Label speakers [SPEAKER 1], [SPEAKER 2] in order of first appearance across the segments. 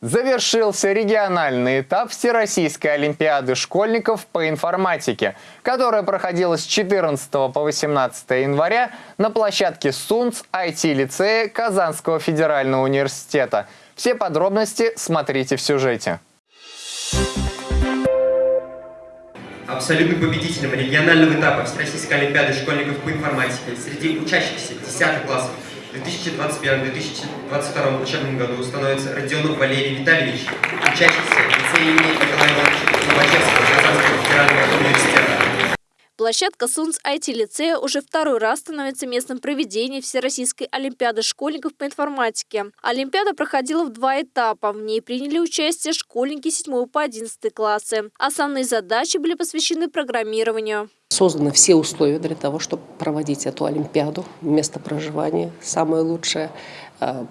[SPEAKER 1] Завершился региональный этап Всероссийской Олимпиады школьников по информатике, которая проходила с 14 по 18 января на площадке СУНЦ IT-лицея Казанского федерального университета. Все подробности смотрите в сюжете.
[SPEAKER 2] Абсолютным победителем регионального этапа Всероссийской Олимпиады школьников по информатике среди учащихся 10 классов 2021-2022 учебном году становится Родионов Валерий Витальевич, учащийся лицея имени Николая Ивановича
[SPEAKER 3] Площадка СУНС IT-лицея уже второй раз становится местом проведения Всероссийской Олимпиады школьников по информатике. Олимпиада проходила в два этапа. В ней приняли участие школьники 7 по 11 классы. Основные задачи были посвящены программированию.
[SPEAKER 4] Созданы все условия для того, чтобы проводить эту Олимпиаду. Место проживания самое лучшее,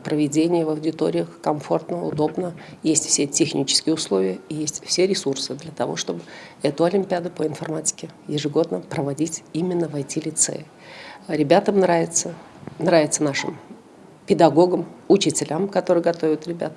[SPEAKER 4] проведение в аудиториях комфортно, удобно. Есть все технические условия есть все ресурсы для того, чтобы эту Олимпиаду по информатике ежегодно проводить именно в IT-лицее. Ребятам нравится, нравится нашим педагогам, учителям, которые готовят ребят,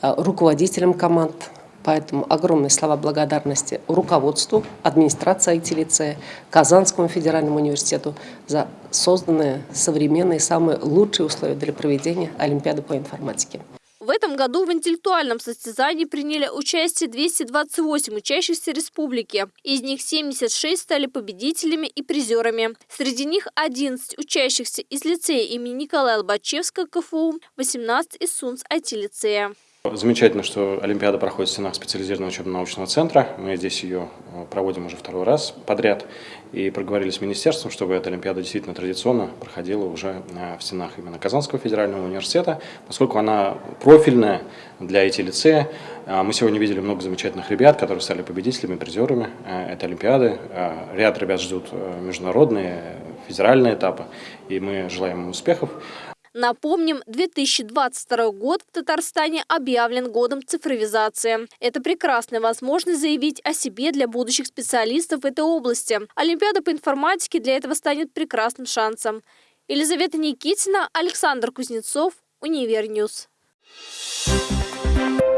[SPEAKER 4] э, руководителям команд, Поэтому огромные слова благодарности руководству, администрации IT-лицея, Казанскому федеральному университету за созданные современные, самые лучшие условия для проведения Олимпиады по информатике.
[SPEAKER 3] В этом году в интеллектуальном состязании приняли участие 228 учащихся республики. Из них 76 стали победителями и призерами. Среди них 11 учащихся из лицея имени Николая Лобачевского КФУ, 18 из СУНС IT-лицея.
[SPEAKER 5] Замечательно, что Олимпиада проходит в стенах специализированного учебно-научного центра. Мы здесь ее э, проводим уже второй раз подряд. И проговорили с министерством, чтобы эта Олимпиада действительно традиционно проходила уже э, в стенах именно Казанского федерального университета, поскольку она профильная для IT-лицея. Э, мы сегодня видели много замечательных ребят, которые стали победителями, призерами этой Олимпиады. Ряд ребят ждут международные, федеральные этапы, и мы желаем им успехов.
[SPEAKER 3] Напомним, 2022 год в Татарстане объявлен годом цифровизации. Это прекрасная возможность заявить о себе для будущих специалистов в этой области. Олимпиада по информатике для этого станет прекрасным шансом. Елизавета Никитина, Александр Кузнецов, Универ News. Thank you.